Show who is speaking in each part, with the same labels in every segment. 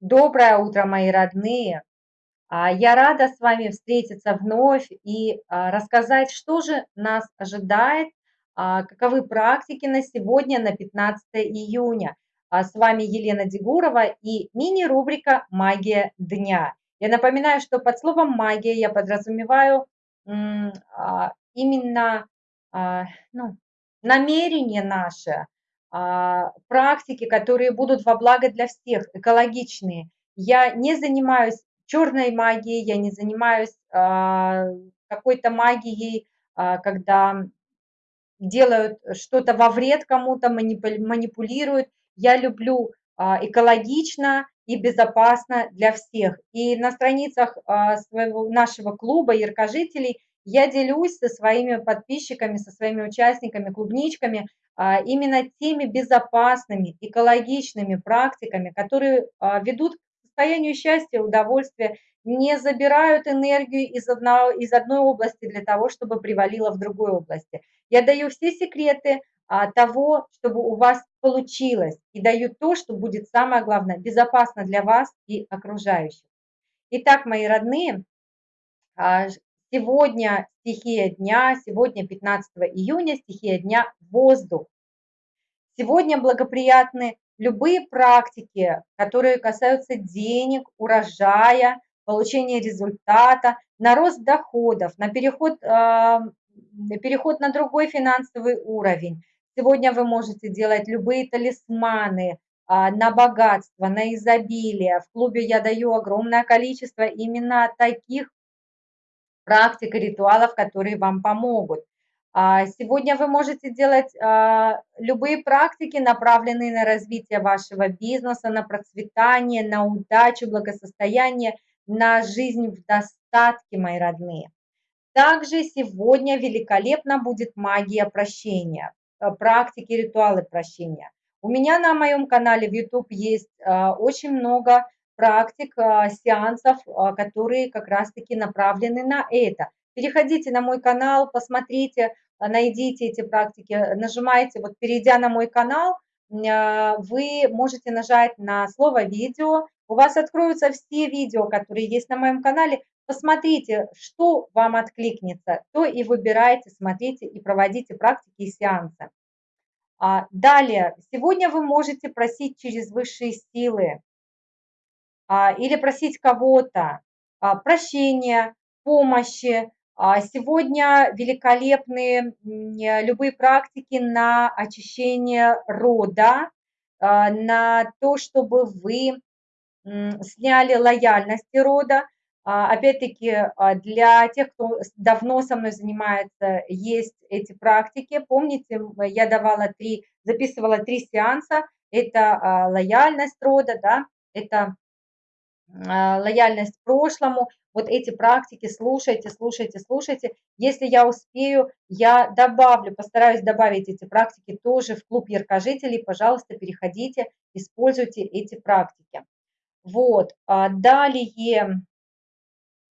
Speaker 1: Доброе утро, мои родные! А, Я рада с вами встретиться вновь и а, рассказать, что же нас ожидает, а, каковы практики на сегодня, на 15 июня. С вами Елена Дегурова и мини-рубрика «Магия дня». Я напоминаю, что под словом «магия» я подразумеваю именно ну, намерение наше, практики, которые будут во благо для всех, экологичные. Я не занимаюсь черной магией, я не занимаюсь а, какой-то магией, а, когда делают что-то во вред кому-то, манипулируют. Я люблю а, экологично и безопасно для всех. И на страницах а, своего, нашего клуба яркожителей я делюсь со своими подписчиками, со своими участниками, клубничками а, именно теми безопасными, экологичными практиками, которые а, ведут к состоянию счастья, удовольствия, не забирают энергию из, одного, из одной области для того, чтобы привалило в другой области. Я даю все секреты а, того, чтобы у вас получилось, и даю то, что будет самое главное, безопасно для вас и окружающих. Итак, мои родные, Сегодня стихия дня, сегодня 15 июня, стихия дня воздух. Сегодня благоприятны любые практики, которые касаются денег, урожая, получения результата, на рост доходов, на переход, э, переход на другой финансовый уровень. Сегодня вы можете делать любые талисманы, а, на богатство, на изобилие. В клубе я даю огромное количество именно таких практик ритуалов, которые вам помогут. А, сегодня вы можете делать а, любые практики, направленные на развитие вашего бизнеса, на процветание, на удачу, благосостояние, на жизнь в достатке, мои родные. Также сегодня великолепно будет магия прощения, э, практики, ритуалы прощения. У меня на моем канале в YouTube есть а, очень много практик, а, сеансов, а, которые как раз-таки направлены на это. Переходите на мой канал, посмотрите, а, найдите эти практики, нажимайте, вот перейдя на мой канал, вы можете нажать на слово «видео», у вас откроются все видео, которые есть на моем канале, посмотрите, что вам откликнется, то и выбирайте, смотрите и проводите практики и сеансы. Далее, сегодня вы можете просить через высшие силы, или просить кого-то а, прощения, помощи. А, сегодня великолепные любые практики на очищение рода, на то, чтобы вы сняли лояльность рода. Опять-таки, для тех, кто давно со мной занимается, есть эти практики. Помните, я давала три, записывала три сеанса. Это лояльность рода, да, это а, лояльность прошлому, вот эти практики слушайте, слушайте, слушайте. Если я успею, я добавлю, постараюсь добавить эти практики тоже в клуб яркожителей. Пожалуйста, переходите, используйте эти практики. Вот, а, далее,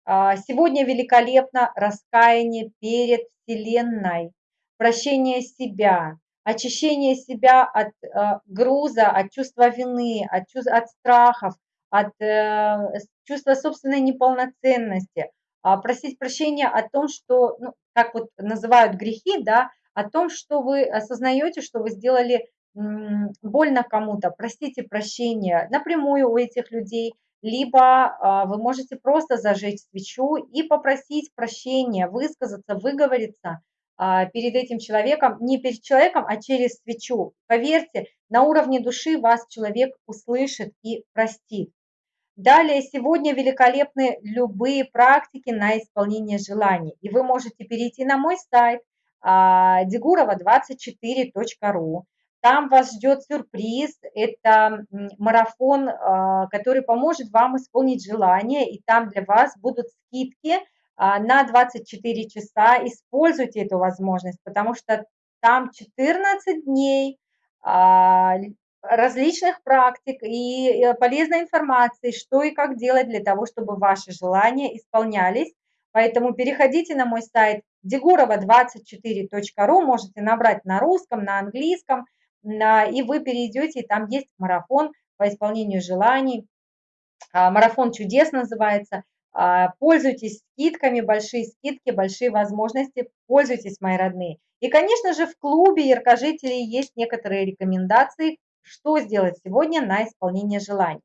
Speaker 1: а, сегодня великолепно раскаяние перед Вселенной, прощение себя, очищение себя от груза, от чувства вины, от, чувств, от страхов, от э, чувства собственной неполноценности, а просить прощения о том, что, ну, как вот называют грехи, да, о том, что вы осознаете, что вы сделали больно кому-то, простите прощения напрямую у этих людей, либо а, вы можете просто зажечь свечу и попросить прощения, высказаться, выговориться а, перед этим человеком, не перед человеком, а через свечу. Поверьте, на уровне души вас человек услышит и простит. Далее, сегодня великолепны любые практики на исполнение желаний. И вы можете перейти на мой сайт degurova24.ru. Там вас ждет сюрприз. Это марафон, а, который поможет вам исполнить желание. И там для вас будут скидки а, на 24 часа. Используйте эту возможность, потому что там 14 дней а, различных практик и э, полезной информации, что и как делать для того, чтобы ваши желания исполнялись. Поэтому переходите на мой сайт degurova24.ru, можете набрать на русском, на английском, и вы перейдете, и там есть марафон по исполнению желаний. марафон чудес называется. Пользуйтесь скидками, большие скидки, большие возможности, пользуйтесь, мои родные. И, конечно же, в клубе яркожителей есть некоторые рекомендации, что сделать сегодня на исполнение желаний.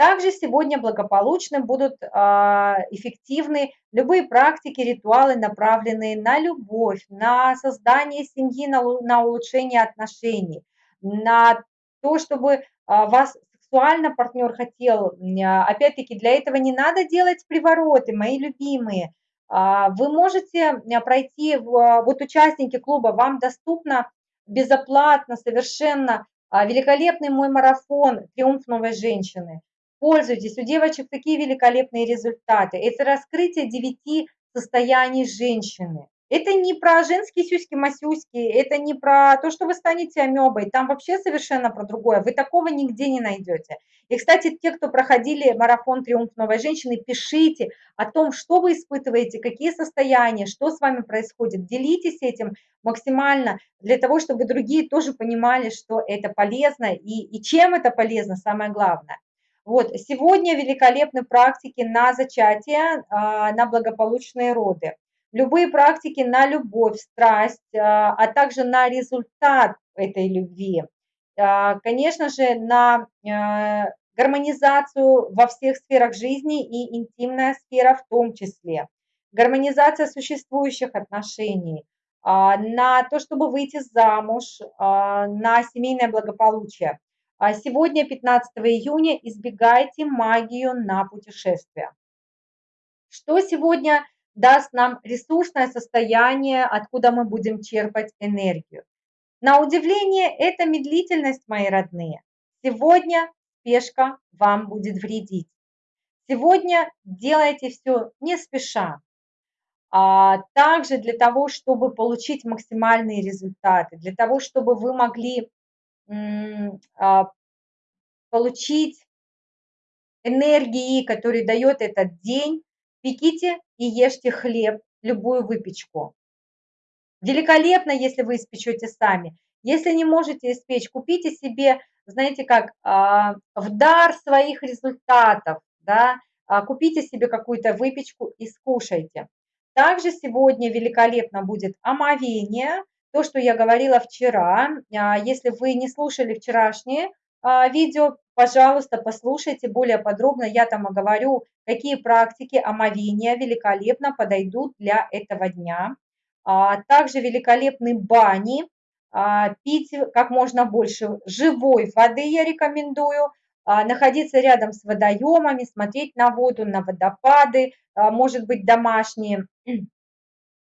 Speaker 1: Также сегодня благополучно будут а, эффективны любые практики, ритуалы, направленные на любовь, на создание семьи, на, на улучшение отношений, на то, чтобы а, вас сексуально партнер хотел. А, опять-таки, для этого не надо делать привороты, мои любимые. Вы можете пройти, вот участники клуба, вам доступно безоплатно совершенно великолепный мой марафон «Триумф новой женщины». Пользуйтесь, у девочек такие великолепные результаты. Это раскрытие девяти состояний женщины. Это не про женские сюськи-масюськи, это не про то, что вы станете амебой, там вообще совершенно про другое. Вы такого нигде не найдете. И, кстати, те, кто проходили марафон «Триумф новой женщины», пишите о том, что вы испытываете, какие состояния, что с вами происходит. Делитесь этим максимально для того, чтобы другие тоже понимали, что это полезно и, и чем это полезно, самое главное. Вот, сегодня великолепны практики на зачатие, а, на благополучные роды. Любые практики на любовь, страсть, а, а также на результат этой любви. А, конечно же, на гармонизацию во всех сферах жизни и интимная сфера в том числе. Гармонизация существующих отношений, на то, чтобы выйти замуж, на семейное благополучие. А сегодня, 15 июня, избегайте магию на путешествия. Что сегодня даст нам ресурсное состояние, откуда мы будем черпать энергию? На удивление, это медлительность, мои родные. Сегодня спешка вам будет вредить. Сегодня делайте все не спеша. А также для того, чтобы получить максимальные результаты, для того, чтобы вы могли а, получить энергии, которые дает этот день, пеките и ешьте хлеб, любую выпечку. Великолепно, если вы испечете сами. Если не можете испечь, купите себе, знаете как, а, в дар своих результатов, да, а, купите себе какую-то выпечку и скушайте. Также сегодня великолепно будет омовение, то, что я говорила вчера, а, если вы не слушали вчерашние а, видео, пожалуйста, послушайте более подробно. Я там говорю, какие практики омовения великолепно подойдут для этого дня. А, также великолепны бани. Пить как можно больше живой воды я рекомендую. Находиться рядом с водоемами, смотреть на воду, на водопады, может быть домашние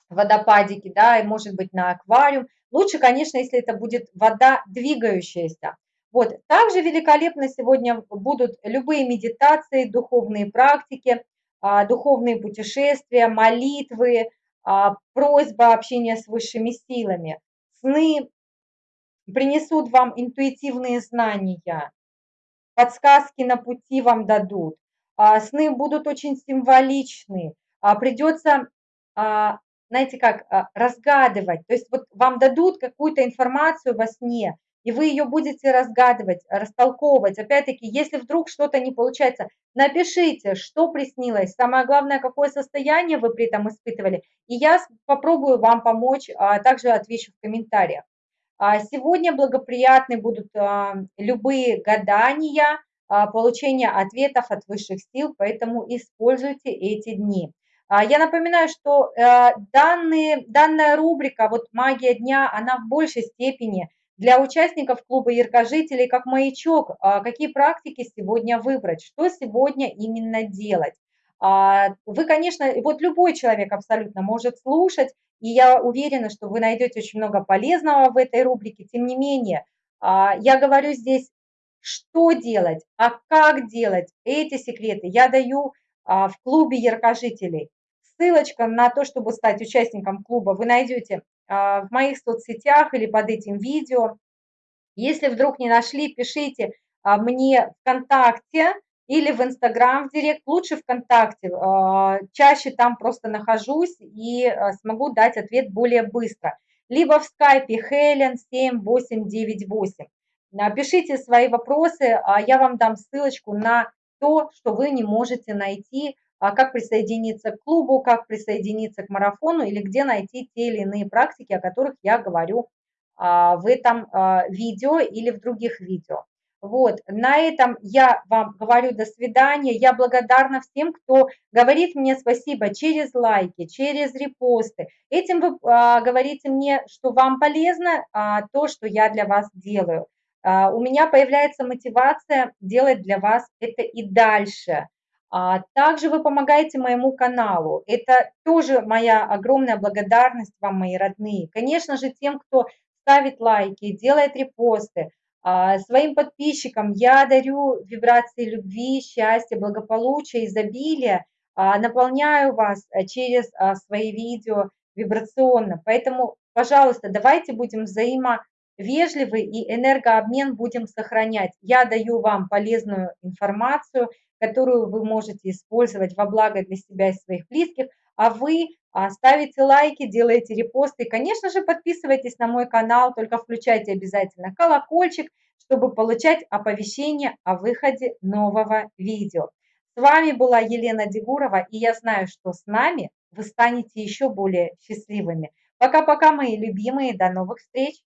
Speaker 1: водопадики, да, и может быть на аквариум. Лучше, конечно, если это будет вода двигающаяся. Вот. Также великолепно сегодня будут любые медитации, духовные практики, а, духовные путешествия, молитвы, а, просьба общения с высшими силами. Сны принесут вам интуитивные знания, подсказки на пути вам дадут. А, сны будут очень символичны. Придется знаете как, разгадывать. То есть вот вам дадут какую-то информацию во сне, и вы ее будете разгадывать, растолковывать. Опять-таки, если вдруг что-то не получается, напишите, что приснилось, самое главное, какое состояние вы при этом испытывали, и я попробую вам помочь, а также отвечу в комментариях. А сегодня благоприятны будут любые гадания, получение ответов от высших сил, поэтому используйте эти дни. А, я напоминаю, что э, данные, данная рубрика вот «Магия дня», она в большей степени для участников клуба яркожителей как маячок, а, какие практики сегодня выбрать, что сегодня именно делать. А, вы, конечно, вот любой человек абсолютно может слушать, и я уверена, что вы найдете очень много полезного в этой рубрике. Тем не менее, я говорю здесь, что делать, а как делать. Эти секреты я даю в клубе яркожителей. Ссылочка на то, чтобы стать участником клуба, вы найдете а, в моих соцсетях или под этим видео. Если вдруг не нашли, пишите а, мне ВКонтакте или в Инстаграм в Директ, лучше ВКонтакте. А, чаще там просто нахожусь и смогу дать ответ более быстро. Либо в скайпе Helen 7898. Пишите свои вопросы, я вам дам ссылочку на то, что вы не можете найти, а, как присоединиться к клубу, как присоединиться к марафону или где найти те или иные практики, о которых я говорю а, в этом а, видео или в других видео. Вот, на этом я вам говорю до свидания. Я благодарна всем, кто говорит мне спасибо через лайки, через репосты. Этим вы а, говорите мне, что вам полезно а, то, что я для вас делаю. А, у меня появляется мотивация делать для вас это и дальше. А, также вы помогаете моему каналу. Это тоже моя огромная благодарность вам, мои родные. Конечно же, тем, кто ставит лайки, делает репосты, а, своим подписчикам я дарю вибрации любви, счастья, благополучия, изобилия, а, наполняю вас э, через свои видео вибрационно. Поэтому, пожалуйста, давайте будем взаимовежливы и энергообмен будем сохранять. Я даю вам полезную информацию, которую вы можете использовать во благо для себя и своих близких, а вы а, ставите лайки, делаете репосты. И, конечно же, подписывайтесь на мой канал, только включайте обязательно колокольчик, чтобы получать оповещения о выходе нового видео. С вами была Елена Дегурова, и я знаю, что с нами вы станете еще более счастливыми. Пока-пока, мои любимые, до новых встреч!